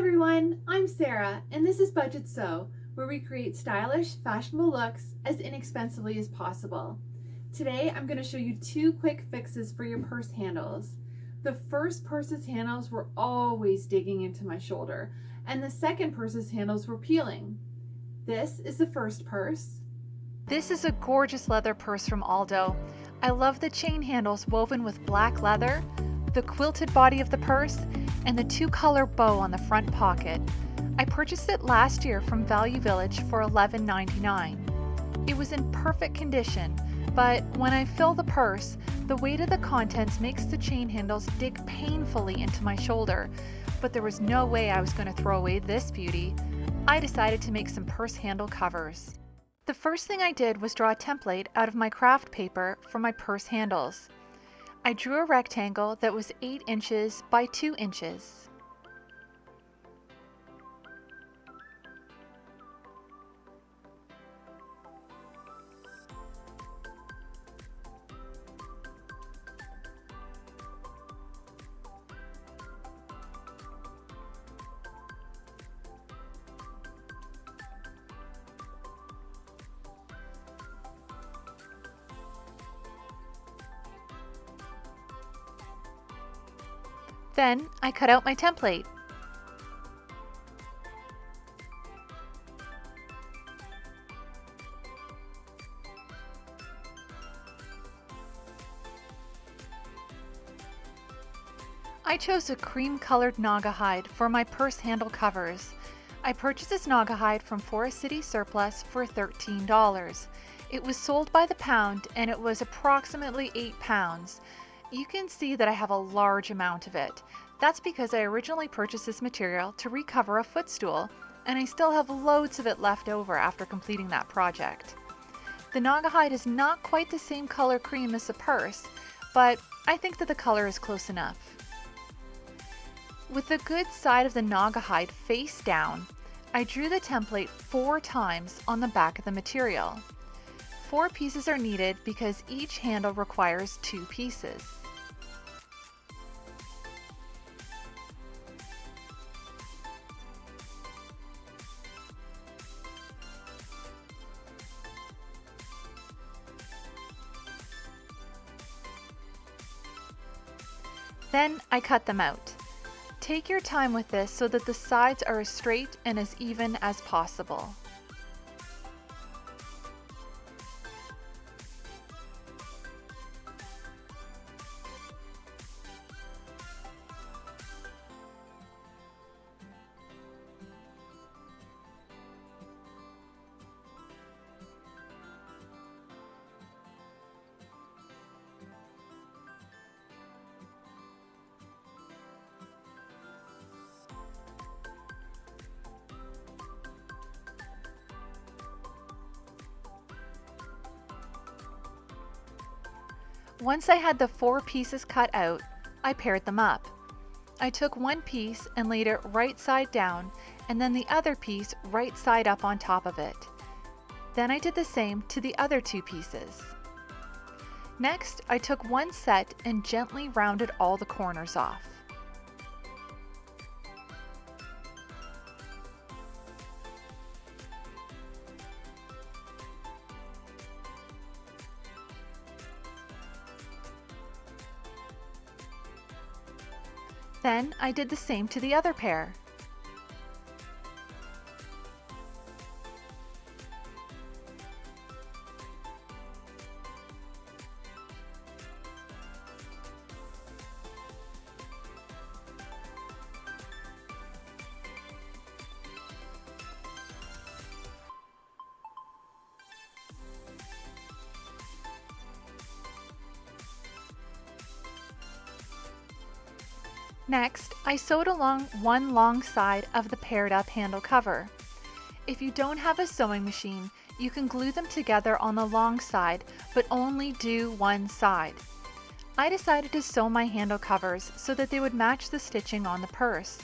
everyone, I'm Sarah and this is Budget Sew, where we create stylish, fashionable looks as inexpensively as possible. Today I'm going to show you two quick fixes for your purse handles. The first purse's handles were always digging into my shoulder and the second purse's handles were peeling. This is the first purse. This is a gorgeous leather purse from Aldo. I love the chain handles woven with black leather, the quilted body of the purse, and the two color bow on the front pocket. I purchased it last year from Value Village for $11.99. It was in perfect condition, but when I fill the purse, the weight of the contents makes the chain handles dig painfully into my shoulder, but there was no way I was going to throw away this beauty. I decided to make some purse handle covers. The first thing I did was draw a template out of my craft paper for my purse handles. I drew a rectangle that was 8 inches by 2 inches. Then I cut out my template. I chose a cream colored Naga Naugahyde for my purse handle covers. I purchased this Naga Naugahyde from Forest City Surplus for $13. It was sold by the pound and it was approximately 8 pounds. You can see that I have a large amount of it. That's because I originally purchased this material to recover a footstool, and I still have loads of it left over after completing that project. The Naugahyde is not quite the same color cream as the purse, but I think that the color is close enough. With the good side of the Naugahyde face down, I drew the template four times on the back of the material. Four pieces are needed because each handle requires two pieces. Then I cut them out. Take your time with this so that the sides are as straight and as even as possible. Once I had the four pieces cut out, I paired them up. I took one piece and laid it right side down and then the other piece right side up on top of it. Then I did the same to the other two pieces. Next, I took one set and gently rounded all the corners off. Then I did the same to the other pair. Next, I sewed along one long side of the paired up handle cover. If you don't have a sewing machine, you can glue them together on the long side, but only do one side. I decided to sew my handle covers so that they would match the stitching on the purse.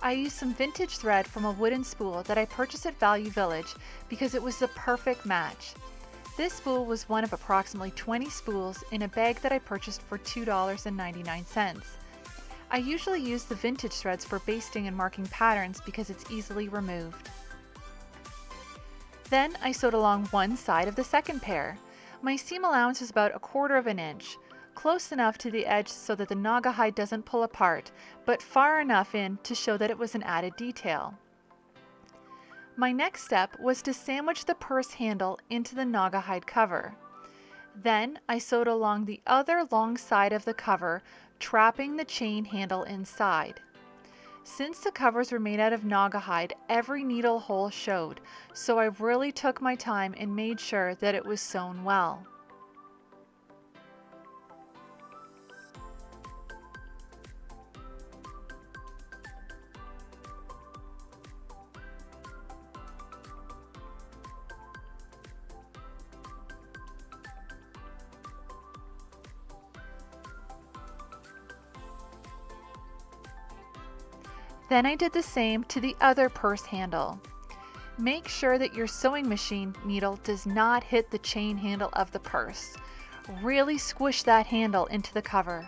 I used some vintage thread from a wooden spool that I purchased at Value Village because it was the perfect match. This spool was one of approximately 20 spools in a bag that I purchased for $2.99. I usually use the vintage threads for basting and marking patterns because it's easily removed. Then I sewed along one side of the second pair. My seam allowance is about a quarter of an inch, close enough to the edge so that the Naugahyde doesn't pull apart, but far enough in to show that it was an added detail. My next step was to sandwich the purse handle into the Naugahyde cover. Then I sewed along the other long side of the cover, trapping the chain handle inside. Since the covers were made out of Naugahyde, every needle hole showed, so I really took my time and made sure that it was sewn well. Then I did the same to the other purse handle. Make sure that your sewing machine needle does not hit the chain handle of the purse. Really squish that handle into the cover.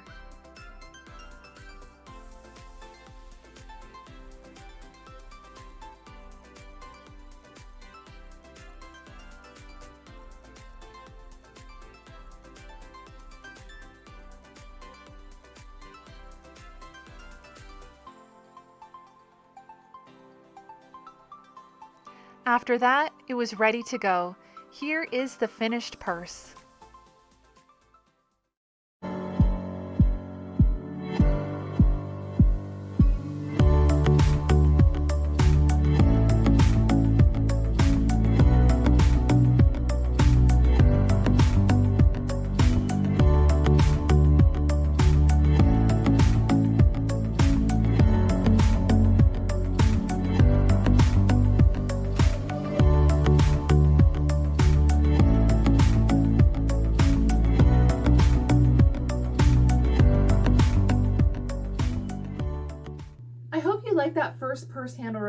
After that, it was ready to go. Here is the finished purse.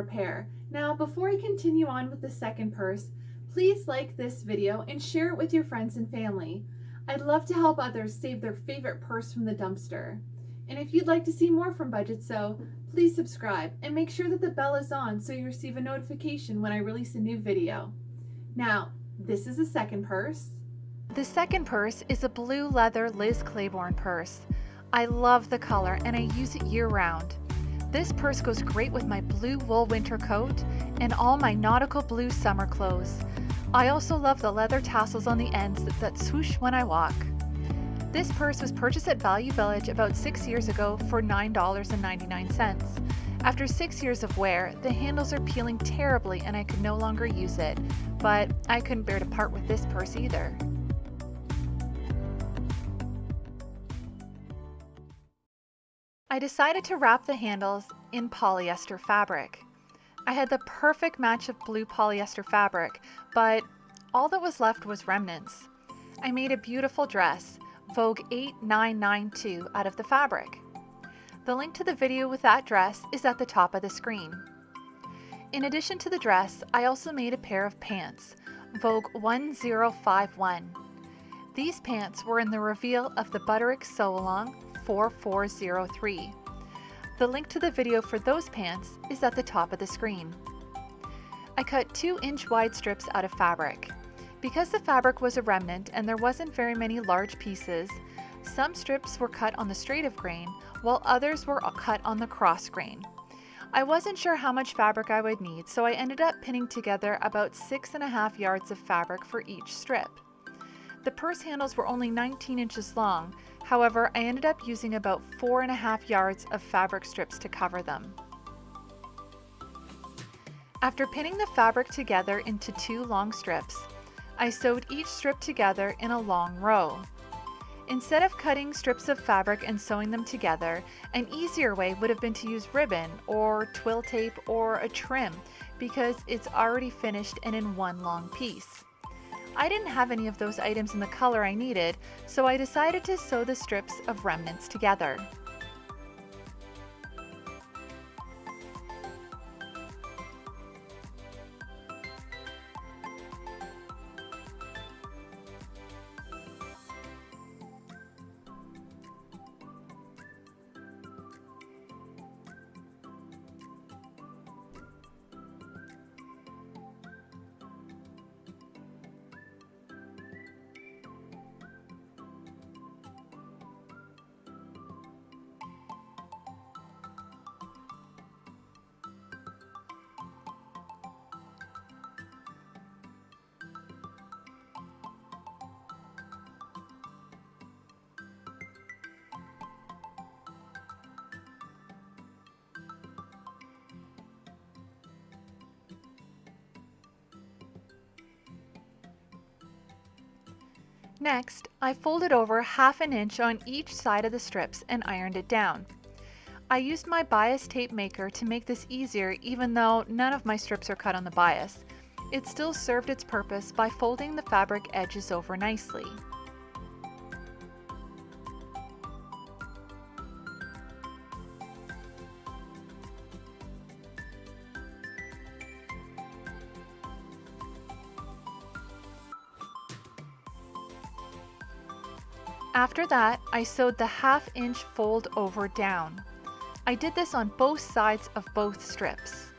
Repair. Now, before I continue on with the second purse, please like this video and share it with your friends and family. I'd love to help others save their favorite purse from the dumpster. And if you'd like to see more from Budget Sew, please subscribe and make sure that the bell is on so you receive a notification when I release a new video. Now, this is the second purse. The second purse is a blue leather Liz Claiborne purse. I love the color and I use it year round. This purse goes great with my blue wool winter coat and all my nautical blue summer clothes. I also love the leather tassels on the ends that, swoosh when I walk. This purse was purchased at Value Village about six years ago for $9.99. After six years of wear, the handles are peeling terribly and I could no longer use it, but I couldn't bear to part with this purse either. I decided to wrap the handles in polyester fabric. I had the perfect match of blue polyester fabric, but all that was left was remnants. I made a beautiful dress, Vogue 8992, out of the fabric. The link to the video with that dress is at the top of the screen. In addition to the dress, I also made a pair of pants, Vogue 1051. These pants were in the reveal of the Butterick Sew Along 4403. The link to the video for those pants is at the top of the screen. I cut 2 inch wide strips out of fabric. Because the fabric was a remnant and there wasn't very many large pieces, some strips were cut on the straight of grain while others were cut on the cross grain. I wasn't sure how much fabric I would need, so I ended up pinning together about six and a half yards of fabric for each strip. The purse handles were only 19 inches long, however I ended up using about four and a half yards of fabric strips to cover them. After pinning the fabric together into two long strips, I sewed each strip together in a long row. Instead of cutting strips of fabric and sewing them together, an easier way would have been to use ribbon or twill tape or a trim because it's already finished and in one long piece. I didn't have any of those items in the color I needed, so I decided to sew the strips of remnants together. Next, I folded over half an inch on each side of the strips and ironed it down. I used my bias tape maker to make this easier even though none of my strips are cut on the bias. It still served its purpose by folding the fabric edges over nicely. After that, I sewed the half inch fold over down. I did this on both sides of both strips.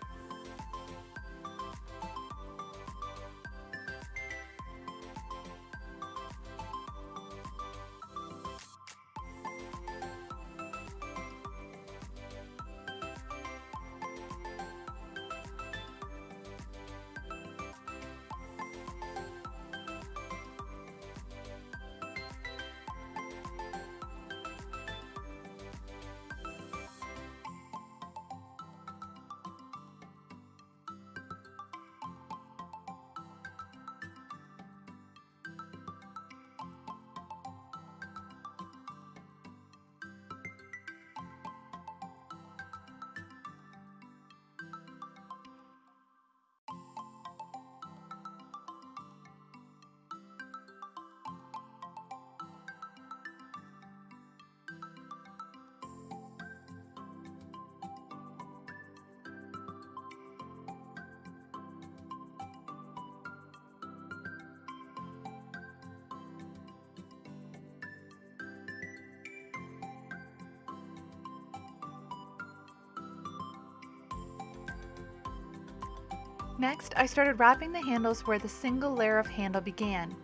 Next, I started wrapping the handles where the single layer of handle began.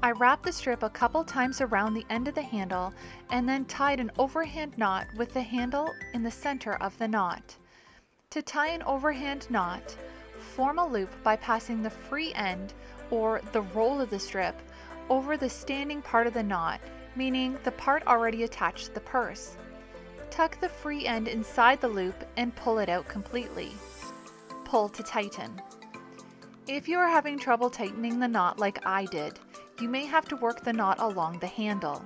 I wrapped the strip a couple times around the end of the handle and then tied an overhand knot with the handle in the center of the knot. To tie an overhand knot, form a loop by passing the free end or the roll of the strip over the standing part of the knot, meaning the part already attached to the purse. Tuck the free end inside the loop and pull it out completely pull to tighten. If you are having trouble tightening the knot like I did, you may have to work the knot along the handle.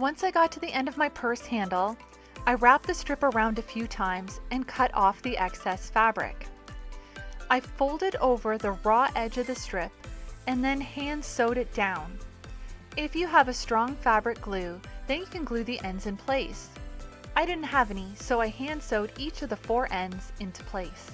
Once I got to the end of my purse handle, I wrapped the strip around a few times and cut off the excess fabric. I folded over the raw edge of the strip and then hand sewed it down. If you have a strong fabric glue, then you can glue the ends in place. I didn't have any, so I hand sewed each of the four ends into place.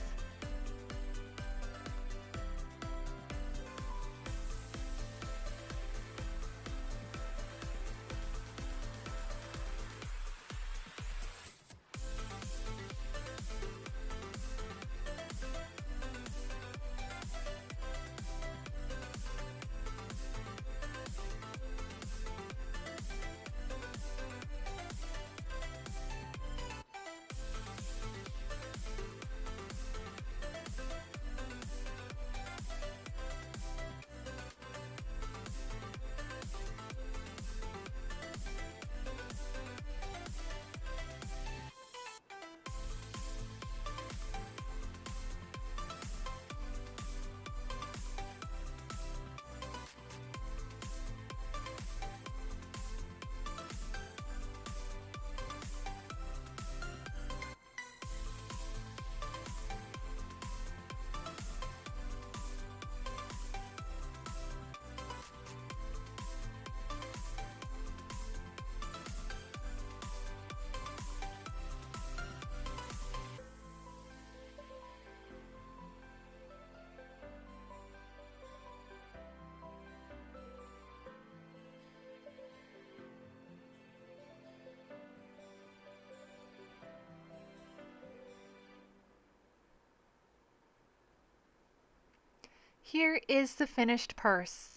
Here is the finished purse.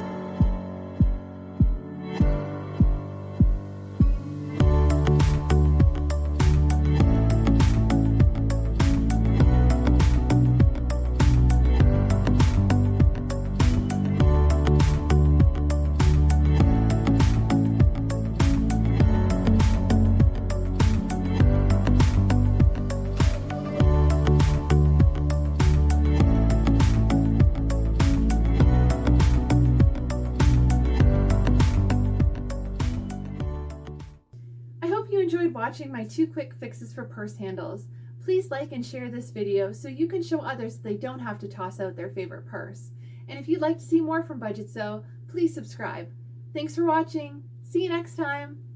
Watching my two quick fixes for purse handles. Please like and share this video so you can show others they don't have to toss out their favorite purse. And if you'd like to see more from Budget Sew, please subscribe. Thanks for watching. See you next time.